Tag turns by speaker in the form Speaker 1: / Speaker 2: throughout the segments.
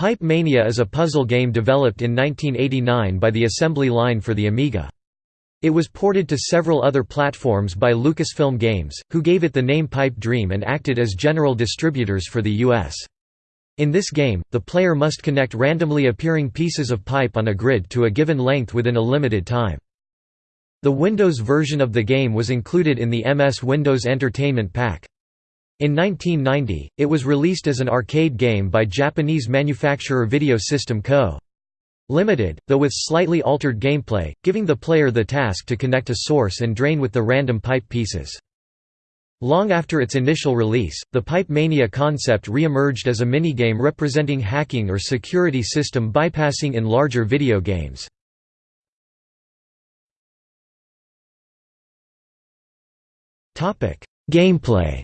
Speaker 1: Pipe Mania is a puzzle game developed in 1989 by the assembly line for the Amiga. It was ported to several other platforms by Lucasfilm Games, who gave it the name Pipe Dream and acted as general distributors for the U.S. In this game, the player must connect randomly appearing pieces of pipe on a grid to a given length within a limited time. The Windows version of the game was included in the MS Windows Entertainment Pack. In 1990, it was released as an arcade game by Japanese manufacturer Video System Co. Limited, though with slightly altered gameplay, giving the player the task to connect a source and drain with the random pipe pieces. Long after its initial release, the Pipe Mania concept re-emerged as a minigame representing hacking or security system bypassing in larger video games. Gameplay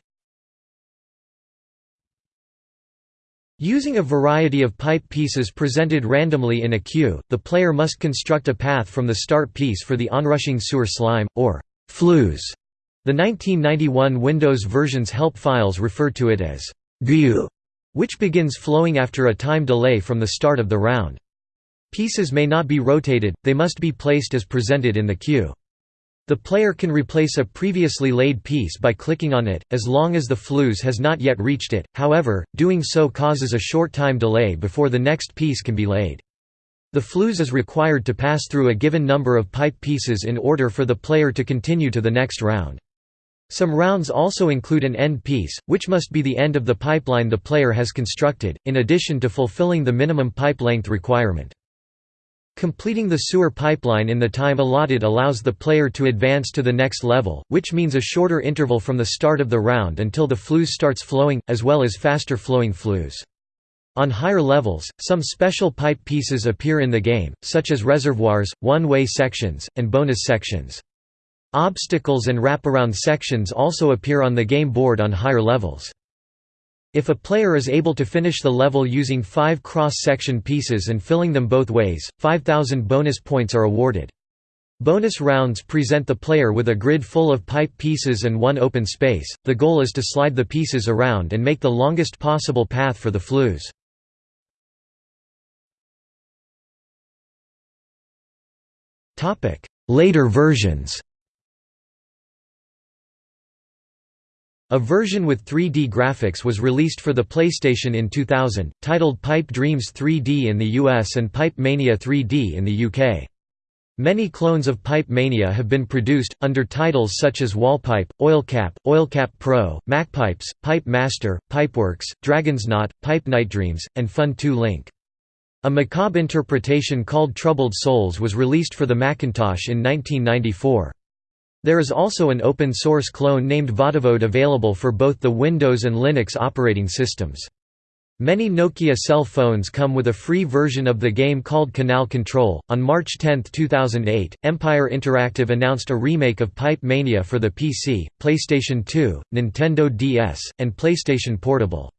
Speaker 1: Using a variety of pipe pieces presented randomly in a queue, the player must construct a path from the start piece for the onrushing sewer slime, or flooz, the 1991 Windows version's help files refer to it as «gyu», which begins flowing after a time delay from the start of the round. Pieces may not be rotated, they must be placed as presented in the queue. The player can replace a previously laid piece by clicking on it, as long as the flooz has not yet reached it, however, doing so causes a short time delay before the next piece can be laid. The flooz is required to pass through a given number of pipe pieces in order for the player to continue to the next round. Some rounds also include an end piece, which must be the end of the pipeline the player has constructed, in addition to fulfilling the minimum pipe length requirement. Completing the sewer pipeline in the time allotted allows the player to advance to the next level, which means a shorter interval from the start of the round until the flooz starts flowing, as well as faster flowing flooz. On higher levels, some special pipe pieces appear in the game, such as reservoirs, one-way sections, and bonus sections. Obstacles and wraparound sections also appear on the game board on higher levels. If a player is able to finish the level using five cross-section pieces and filling them both ways, 5,000 bonus points are awarded. Bonus rounds present the player with a grid full of pipe pieces and one open space. The goal is to slide the pieces around and make the longest possible path for the flooz. Later versions A version with 3D graphics was released for the PlayStation in 2000, titled Pipe Dreams 3D in the US and Pipe Mania 3D in the UK. Many clones of Pipe Mania have been produced, under titles such as Wallpipe, Oilcap, Oilcap Pro, MacPipes, Pipe Master, Pipeworks, Dragon's Knot, Pipe Nightdreams, and Fun 2 Link. A macabre interpretation called Troubled Souls was released for the Macintosh in 1994. There is also an open-source clone named Vodovod available for both the Windows and Linux operating systems. Many Nokia cell phones come with a free version of the game called Canal Control. On March 10, 2008, Empire Interactive announced a remake of Pipe Mania for the PC, PlayStation 2, Nintendo DS, and PlayStation Portable.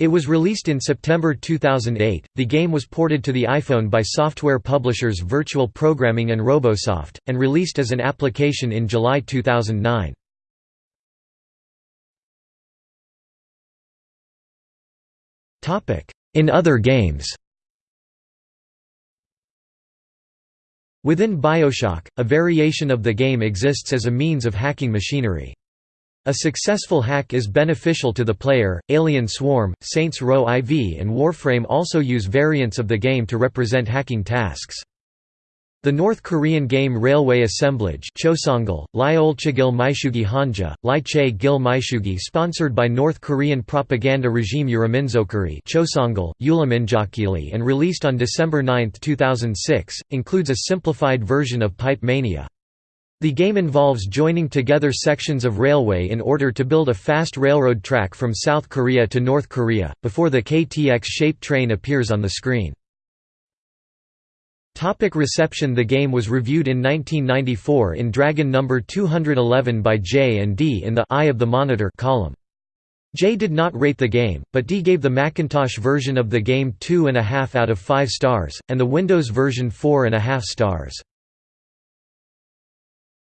Speaker 1: It was released in September 2008. The game was ported to the iPhone by software publishers Virtual Programming and Robosoft, and released as an application in July 2009. In other games Within Bioshock, a variation of the game exists as a means of hacking machinery. A successful hack is beneficial to the player. Alien Swarm, Saints Row IV, and Warframe also use variants of the game to represent hacking tasks. The North Korean game Railway Assemblage Chosungal, Lyolchagil Maishugi Hanja, Laeche Gil Maishugi sponsored by North Korean propaganda regime Uriminzokkiri Chosungal, and released on December 9, 2006, includes a simplified version of Pipe Mania. The game involves joining together sections of railway in order to build a fast railroad track from South Korea to North Korea, before the KTX-shaped train appears on the screen. Topic reception The game was reviewed in 1994 in Dragon number 211 by J and D in the Eye of the Monitor column. J did not rate the game, but D gave the Macintosh version of the game 2.5 out of 5 stars, and the Windows version 4.5 stars.